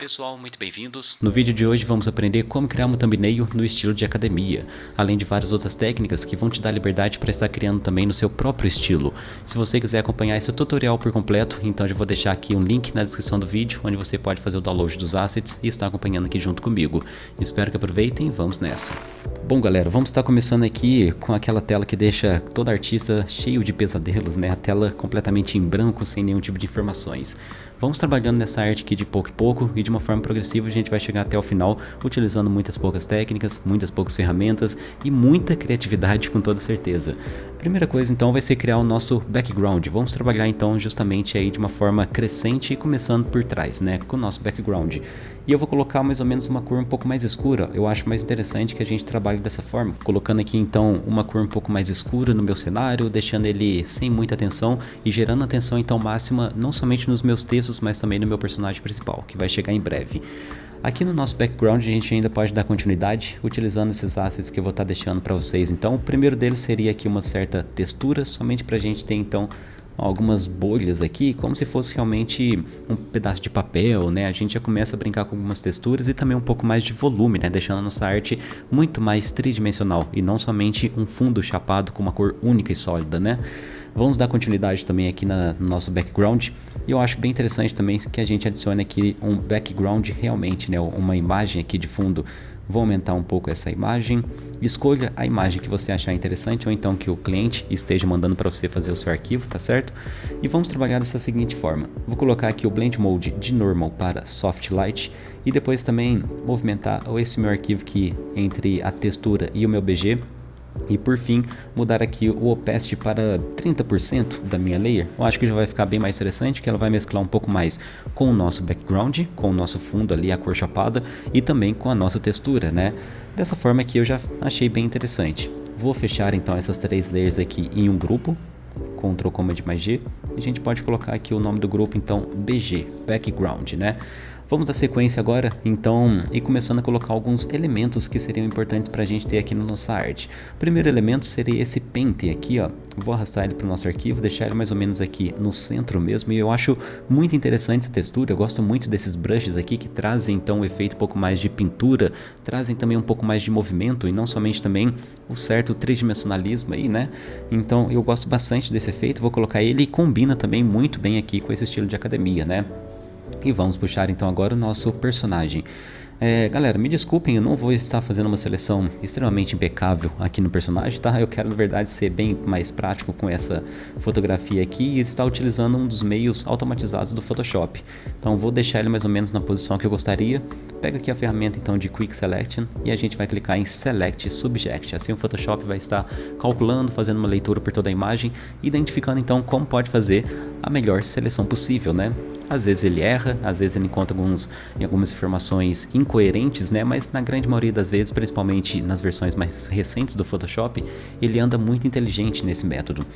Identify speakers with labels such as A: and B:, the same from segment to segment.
A: pessoal, muito bem-vindos. No vídeo de hoje vamos aprender como criar um thumbnail no estilo de academia, além de várias outras técnicas que vão te dar liberdade para estar criando também no seu próprio estilo. Se você quiser acompanhar esse tutorial por completo, então já vou deixar aqui um link na descrição do vídeo, onde você pode fazer o download dos assets e estar acompanhando aqui junto comigo. Espero que aproveitem vamos nessa. Bom galera, vamos estar começando aqui com aquela tela que deixa todo artista cheio de pesadelos, né? A tela completamente em branco, sem nenhum tipo de informações. Vamos trabalhando nessa arte aqui de pouco em pouco e de uma forma progressiva a gente vai chegar até o final utilizando muitas poucas técnicas, muitas poucas ferramentas e muita criatividade com toda certeza. Primeira coisa então vai ser criar o nosso background. Vamos trabalhar então justamente aí de uma forma crescente e começando por trás, né, com o nosso background. E eu vou colocar mais ou menos uma cor um pouco mais escura. Eu acho mais interessante que a gente trabalhe dessa forma, colocando aqui então uma cor um pouco mais escura no meu cenário, deixando ele sem muita atenção e gerando atenção então máxima não somente nos meus textos mas também no meu personagem principal, que vai chegar em breve. Aqui no nosso background a gente ainda pode dar continuidade utilizando esses assets que eu vou estar deixando para vocês. Então o primeiro deles seria aqui uma certa textura, somente para a gente ter então algumas bolhas aqui, como se fosse realmente um pedaço de papel, né? A gente já começa a brincar com algumas texturas e também um pouco mais de volume, né? Deixando a nossa arte muito mais tridimensional e não somente um fundo chapado com uma cor única e sólida, né? Vamos dar continuidade também aqui na, no nosso background. E eu acho bem interessante também que a gente adicione aqui um background realmente, né? Uma imagem aqui de fundo. Vou aumentar um pouco essa imagem. Escolha a imagem que você achar interessante ou então que o cliente esteja mandando para você fazer o seu arquivo, tá certo? E vamos trabalhar dessa seguinte forma. Vou colocar aqui o Blend Mode de Normal para Soft Light e depois também movimentar esse meu arquivo aqui entre a textura e o meu BG e por fim, mudar aqui o opacity para 30% da minha layer. Eu acho que já vai ficar bem mais interessante, que ela vai mesclar um pouco mais com o nosso background, com o nosso fundo ali, a cor chapada, e também com a nossa textura, né? Dessa forma aqui eu já achei bem interessante. Vou fechar então essas três layers aqui em um grupo, Ctrl Command mais G, e a gente pode colocar aqui o nome do grupo então BG, Background, né? Vamos dar sequência agora, então, e começando a colocar alguns elementos que seriam importantes para a gente ter aqui na nossa arte. O primeiro elemento seria esse pente aqui, ó. Vou arrastar ele para o nosso arquivo, deixar ele mais ou menos aqui no centro mesmo, e eu acho muito interessante essa textura, eu gosto muito desses brushes aqui que trazem então um efeito um pouco mais de pintura, trazem também um pouco mais de movimento e não somente também o certo tridimensionalismo aí, né? Então eu gosto bastante desse efeito, vou colocar ele e combina também muito bem aqui com esse estilo de academia, né? E vamos puxar então agora o nosso personagem. É, galera, me desculpem, eu não vou estar fazendo uma seleção extremamente impecável aqui no personagem, tá? Eu quero, na verdade, ser bem mais prático com essa fotografia aqui e estar utilizando um dos meios automatizados do Photoshop. Então, vou deixar ele mais ou menos na posição que eu gostaria. Pega aqui a ferramenta, então, de Quick Selection e a gente vai clicar em Select Subject. Assim, o Photoshop vai estar calculando, fazendo uma leitura por toda a imagem, identificando, então, como pode fazer a melhor seleção possível, né? Às vezes ele erra, às vezes ele encontra alguns, algumas informações incoerentes, né? Mas na grande maioria das vezes, principalmente nas versões mais recentes do Photoshop, ele anda muito inteligente nesse método.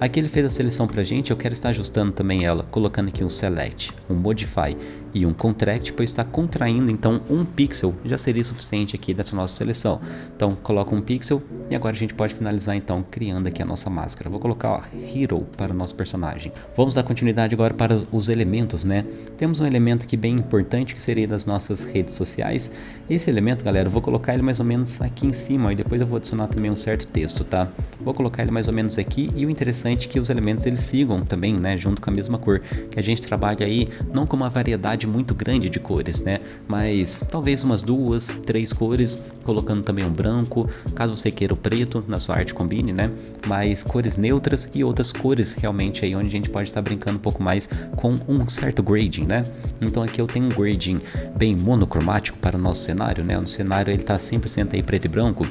A: Aqui ele fez a seleção pra gente, eu quero estar ajustando também ela, colocando aqui um Select, um Modify e um Contract, pois está contraindo então um pixel, já seria suficiente aqui dessa nossa seleção. Então coloca um pixel e agora a gente pode finalizar então criando aqui a nossa máscara. Vou colocar ó, Hero para o nosso personagem. Vamos dar continuidade agora para os elementos né? Temos um elemento aqui bem importante que seria das nossas redes sociais. Esse elemento, galera, eu vou colocar ele mais ou menos aqui em cima e depois eu vou adicionar também um certo texto, tá? Vou colocar ele mais ou menos aqui e o interessante é que os elementos eles sigam também, né, junto com a mesma cor, que a gente trabalha aí não com uma variedade muito grande de cores, né, mas talvez umas duas, três cores, colocando também um branco, caso você queira o preto na sua arte combine, né, mas cores neutras e outras cores realmente aí onde a gente pode estar brincando um pouco mais com um certo certo grading, né? Então aqui eu tenho um grading bem monocromático para o nosso cenário, né? O cenário ele está 100% aí preto e branco,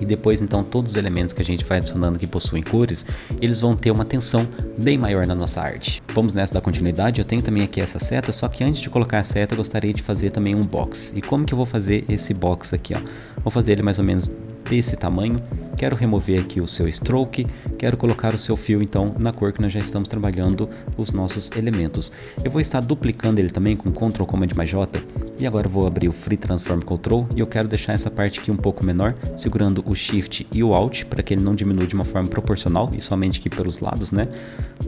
A: e depois então todos os elementos que a gente vai adicionando que possuem cores, eles vão ter uma tensão bem maior na nossa arte. Vamos nessa da continuidade, eu tenho também aqui essa seta, só que antes de colocar a seta eu gostaria de fazer também um box. E como que eu vou fazer esse box aqui, ó? Vou fazer ele mais ou menos desse tamanho, quero remover aqui o seu stroke, quero colocar o seu fio então na cor que nós já estamos trabalhando os nossos elementos. Eu vou estar duplicando ele também com Ctrl Command mais J e agora vou abrir o Free Transform Control e eu quero deixar essa parte aqui um pouco menor, segurando o Shift e o Alt para que ele não diminua de uma forma proporcional e somente aqui pelos lados, né?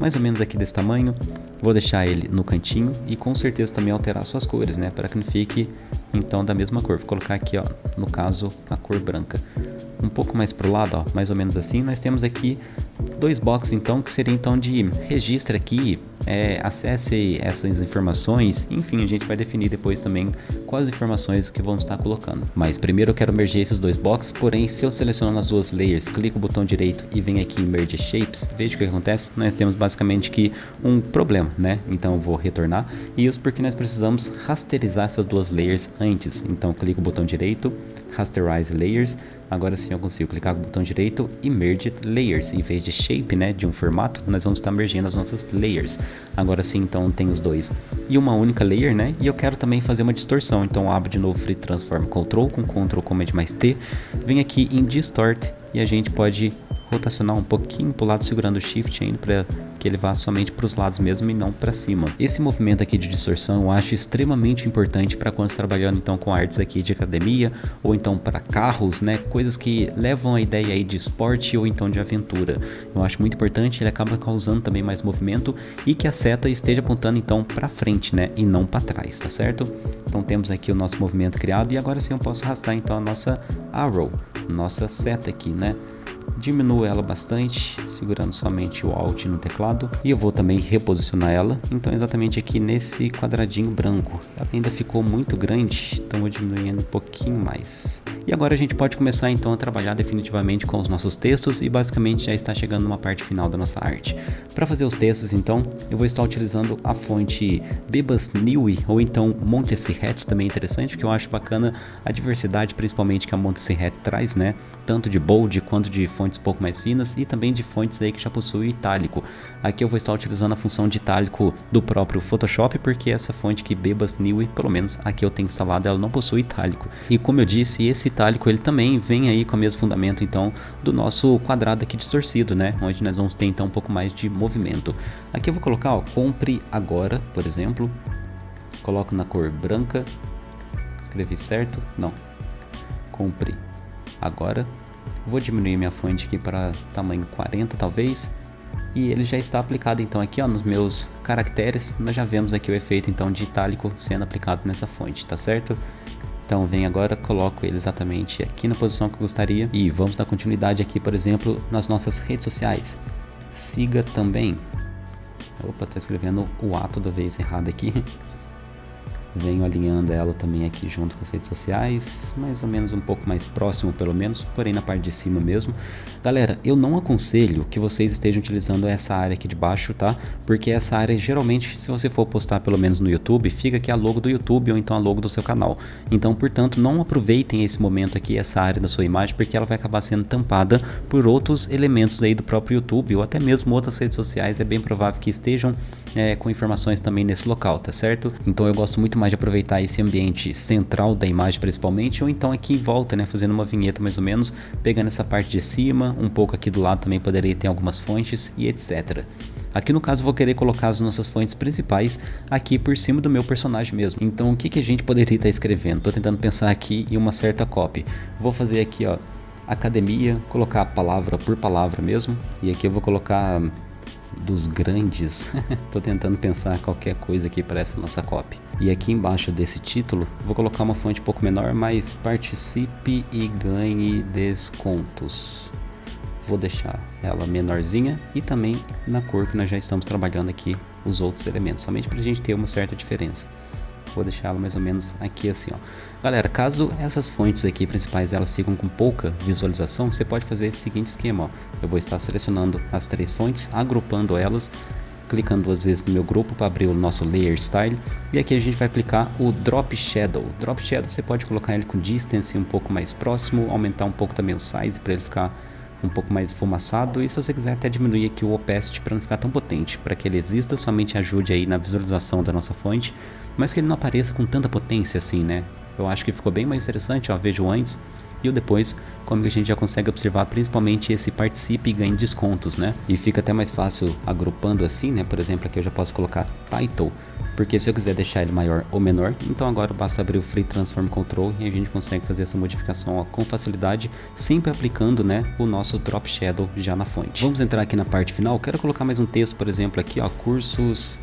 A: Mais ou menos aqui desse tamanho. Vou deixar ele no cantinho e com certeza também alterar suas cores, né? Para que não fique então da mesma cor. Vou colocar aqui, ó, no caso, a cor branca. Um pouco mais pro lado, ó, mais ou menos assim, nós temos aqui dois boxes então, que seria então de registre aqui, é, acesse essas informações, enfim, a gente vai definir depois também quais informações que vamos estar colocando. Mas primeiro eu quero merger esses dois boxes, porém se eu selecionar as duas layers, clico o botão direito e venho aqui em Merge Shapes, veja o que acontece, nós temos basicamente que um problema, né? Então eu vou retornar, e isso porque nós precisamos rasterizar essas duas layers antes, então clico o botão direito, Rasterize Layers, Agora sim eu consigo clicar com o botão direito e Merge Layers. Em vez de Shape, né, de um formato, nós vamos estar mergendo as nossas Layers. Agora sim, então, tem os dois. E uma única Layer, né, e eu quero também fazer uma distorção. Então, abro de novo Free Transform Control com Ctrl Command mais T. Vem aqui em Distort e a gente pode rotacionar um pouquinho para o lado segurando o Shift ainda para que ele vá somente para os lados mesmo e não para cima. Esse movimento aqui de distorção eu acho extremamente importante para quando trabalhando então com artes aqui de academia ou então para carros, né, coisas que levam a ideia aí de esporte ou então de aventura. Eu acho muito importante, ele acaba causando também mais movimento e que a seta esteja apontando então para frente, né, e não para trás, tá certo? Então temos aqui o nosso movimento criado e agora sim eu posso arrastar então a nossa arrow, nossa seta aqui, né? Diminuo ela bastante, segurando somente o Alt no teclado. E eu vou também reposicionar ela, então exatamente aqui nesse quadradinho branco. Ela ainda ficou muito grande, então vou diminuindo um pouquinho mais. E agora a gente pode começar então a trabalhar definitivamente com os nossos textos e basicamente já está chegando numa parte final da nossa arte. Para fazer os textos então, eu vou estar utilizando a fonte Bebas Newy ou então Montserrat, também é interessante, porque eu acho bacana a diversidade principalmente que a Montserrat traz, né? Tanto de bold quanto de fontes um pouco mais finas e também de fontes aí que já possui itálico. Aqui eu vou estar utilizando a função de itálico do próprio Photoshop, porque essa fonte que Bebas Newy, pelo menos aqui eu tenho instalado, ela não possui itálico. E como eu disse, esse itálico ele também vem aí com o mesmo fundamento então do nosso quadrado aqui distorcido, né? Onde nós vamos ter então um pouco mais de movimento. Aqui eu vou colocar, ó, compre agora, por exemplo. Coloco na cor branca. Escrevi certo? Não. Compre agora. Vou diminuir minha fonte aqui para tamanho 40 talvez. E ele já está aplicado então aqui ó, nos meus caracteres. Nós já vemos aqui o efeito então de itálico sendo aplicado nessa fonte, tá certo? Então vem agora, coloco ele exatamente aqui na posição que eu gostaria. E vamos dar continuidade aqui, por exemplo, nas nossas redes sociais. Siga também. Opa, tô escrevendo o A toda vez errado aqui. Venho alinhando ela também aqui junto com as redes sociais, mais ou menos um pouco mais próximo pelo menos, porém na parte de cima mesmo. Galera, eu não aconselho que vocês estejam utilizando essa área aqui de baixo, tá? Porque essa área geralmente, se você for postar pelo menos no YouTube, fica aqui a logo do YouTube ou então a logo do seu canal. Então, portanto, não aproveitem esse momento aqui, essa área da sua imagem, porque ela vai acabar sendo tampada por outros elementos aí do próprio YouTube ou até mesmo outras redes sociais, é bem provável que estejam é, com informações também nesse local, tá certo? Então eu gosto muito mais de aproveitar esse ambiente central da imagem principalmente, ou então aqui em volta, né, fazendo uma vinheta mais ou menos, pegando essa parte de cima, um pouco aqui do lado também poderia ter algumas fontes e etc. Aqui no caso vou querer colocar as nossas fontes principais aqui por cima do meu personagem mesmo. Então o que, que a gente poderia estar escrevendo? Tô tentando pensar aqui em uma certa copy. Vou fazer aqui ó, academia, colocar palavra por palavra mesmo. E aqui eu vou colocar dos grandes. Tô tentando pensar qualquer coisa aqui para essa nossa copy. E aqui embaixo desse título, vou colocar uma fonte um pouco menor, mas participe e ganhe descontos. Vou deixar ela menorzinha e também na cor que nós já estamos trabalhando aqui os outros elementos, somente para a gente ter uma certa diferença. Vou deixar ela mais ou menos aqui assim, ó. Galera, caso essas fontes aqui principais elas ficam com pouca visualização, você pode fazer esse seguinte esquema, ó. Eu vou estar selecionando as três fontes, agrupando elas, clicando duas vezes no meu grupo para abrir o nosso Layer Style. E aqui a gente vai aplicar o Drop Shadow. Drop Shadow você pode colocar ele com distance um pouco mais próximo, aumentar um pouco também o size para ele ficar um pouco mais esfumaçado e se você quiser até diminuir aqui o opacity para não ficar tão potente, para que ele exista, somente ajude aí na visualização da nossa fonte, mas que ele não apareça com tanta potência assim, né? Eu acho que ficou bem mais interessante, ó, vejo antes e o depois, como que a gente já consegue observar principalmente esse participe e ganhe descontos, né? E fica até mais fácil agrupando assim, né? Por exemplo, aqui eu já posso colocar title, porque se eu quiser deixar ele maior ou menor, então agora basta abrir o Free Transform Control e a gente consegue fazer essa modificação ó, com facilidade, sempre aplicando né, o nosso Drop Shadow já na fonte. Vamos entrar aqui na parte final, quero colocar mais um texto, por exemplo, aqui ó, cursos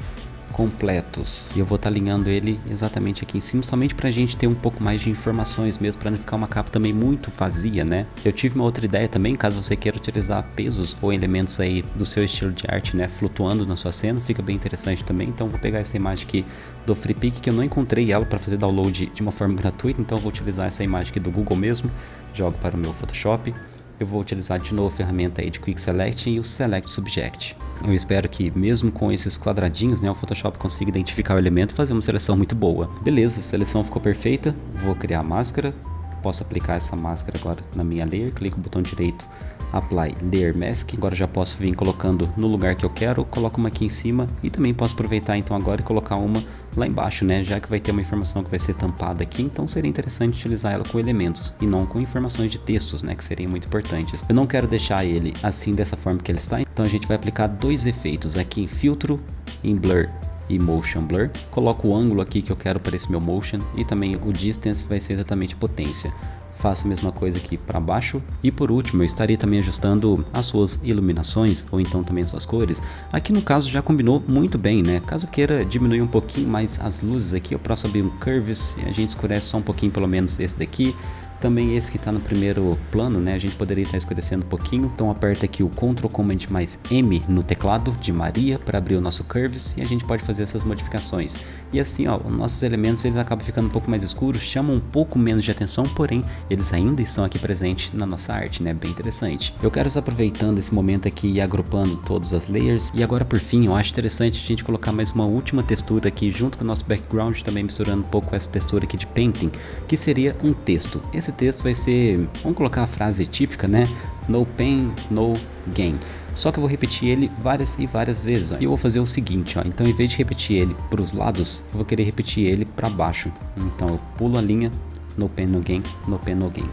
A: completos. E eu vou estar tá alinhando ele exatamente aqui em cima, somente para a gente ter um pouco mais de informações mesmo, para não ficar uma capa também muito vazia, né? Eu tive uma outra ideia também, caso você queira utilizar pesos ou elementos aí do seu estilo de arte, né? Flutuando na sua cena, fica bem interessante também. Então vou pegar essa imagem aqui do FreePic, que eu não encontrei ela para fazer download de uma forma gratuita, então vou utilizar essa imagem aqui do Google mesmo, jogo para o meu Photoshop eu vou utilizar de novo a ferramenta aí de Quick Select e o Select Subject. Eu espero que mesmo com esses quadradinhos, né, o Photoshop consiga identificar o elemento e fazer uma seleção muito boa. Beleza, a seleção ficou perfeita, vou criar a máscara, posso aplicar essa máscara agora na minha layer, clico no botão direito Apply Layer Mask. Agora já posso vir colocando no lugar que eu quero, coloco uma aqui em cima e também posso aproveitar então agora e colocar uma lá embaixo, né? Já que vai ter uma informação que vai ser tampada aqui, então seria interessante utilizar ela com elementos e não com informações de textos, né? Que seriam muito importantes. Eu não quero deixar ele assim dessa forma que ele está, então a gente vai aplicar dois efeitos aqui em filtro, em blur e motion blur. Coloco o ângulo aqui que eu quero para esse meu motion e também o distance vai ser exatamente potência faça a mesma coisa aqui para baixo. E por último, eu estaria também ajustando as suas iluminações, ou então também as suas cores. Aqui no caso já combinou muito bem, né? Caso queira diminuir um pouquinho mais as luzes aqui, eu posso abrir um Curves e a gente escurece só um pouquinho pelo menos esse daqui. Também esse que está no primeiro plano, né? A gente poderia estar tá escurecendo um pouquinho. Então aperta aqui o Ctrl Command mais M no teclado de Maria para abrir o nosso Curves e a gente pode fazer essas modificações. E assim, ó, os nossos elementos eles acabam ficando um pouco mais escuros, chamam um pouco menos de atenção, porém eles ainda estão aqui presentes na nossa arte, né? Bem interessante. Eu quero estar aproveitando esse momento aqui e agrupando todas as layers. E agora por fim, eu acho interessante a gente colocar mais uma última textura aqui junto com o nosso background, também misturando um pouco essa textura aqui de painting, que seria um texto. Esse texto vai ser, vamos colocar a frase típica, né? No pain, no gain. Só que eu vou repetir ele várias e várias vezes. Ó. E eu vou fazer o seguinte, ó. Então, em vez de repetir ele para os lados, eu vou querer repetir ele para baixo. Então, eu pulo a linha, no pain, no gain, no pain, no gain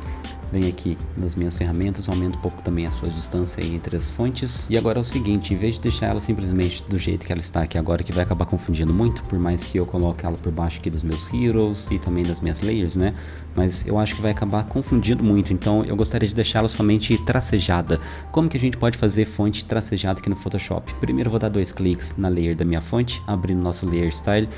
A: venho aqui nas minhas ferramentas, aumento um pouco também a sua distância entre as fontes. E agora é o seguinte, em vez de deixar ela simplesmente do jeito que ela está aqui agora, que vai acabar confundindo muito, por mais que eu coloque ela por baixo aqui dos meus heroes e também das minhas layers, né? Mas eu acho que vai acabar confundindo muito, então eu gostaria de deixá-la somente tracejada. Como que a gente pode fazer fonte tracejada aqui no Photoshop? Primeiro vou dar dois cliques na layer da minha fonte, abrindo nosso Layer Style,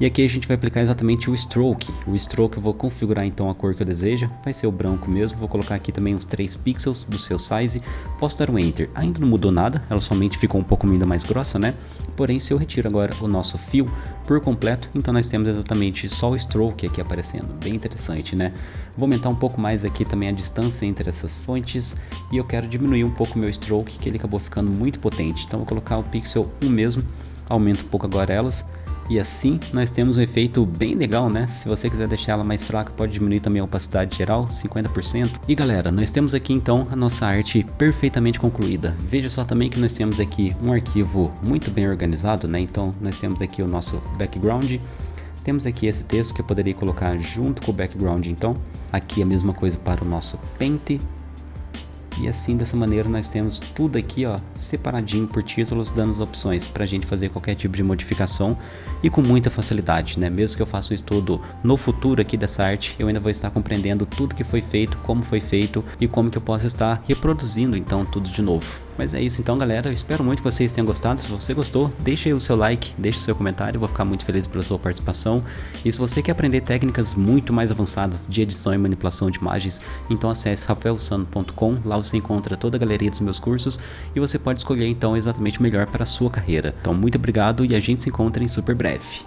A: e aqui a gente vai aplicar exatamente o stroke. O stroke eu vou configurar então a cor que eu desejo, vai ser o branco mesmo. Vou colocar aqui também uns 3 pixels do seu size. Posso dar um enter. Ainda não mudou nada, ela somente ficou um pouco ainda mais grossa, né? Porém, se eu retiro agora o nosso fio por completo, então nós temos exatamente só o stroke aqui aparecendo. Bem interessante, né? Vou aumentar um pouco mais aqui também a distância entre essas fontes e eu quero diminuir um pouco o meu stroke, que ele acabou ficando muito potente. Então vou colocar o pixel 1 mesmo, aumento um pouco agora elas e assim nós temos um efeito bem legal, né? Se você quiser deixar ela mais fraca, pode diminuir também a opacidade geral, 50%. E galera, nós temos aqui então a nossa arte perfeitamente concluída. Veja só também que nós temos aqui um arquivo muito bem organizado, né? Então nós temos aqui o nosso background, temos aqui esse texto que eu poderia colocar junto com o background então. Aqui a mesma coisa para o nosso Paint, e assim, dessa maneira, nós temos tudo aqui, ó, separadinho por títulos, dando as opções para a gente fazer qualquer tipo de modificação e com muita facilidade, né? Mesmo que eu faça um estudo no futuro aqui dessa arte, eu ainda vou estar compreendendo tudo que foi feito, como foi feito e como que eu posso estar reproduzindo, então, tudo de novo. Mas é isso então, galera. Eu espero muito que vocês tenham gostado. Se você gostou, deixa aí o seu like, deixa o seu comentário. Eu vou ficar muito feliz pela sua participação. E se você quer aprender técnicas muito mais avançadas de edição e manipulação de imagens, então acesse rafaelsano.com. Lá você encontra toda a galeria dos meus cursos e você pode escolher então exatamente o melhor para a sua carreira. Então muito obrigado e a gente se encontra em super breve.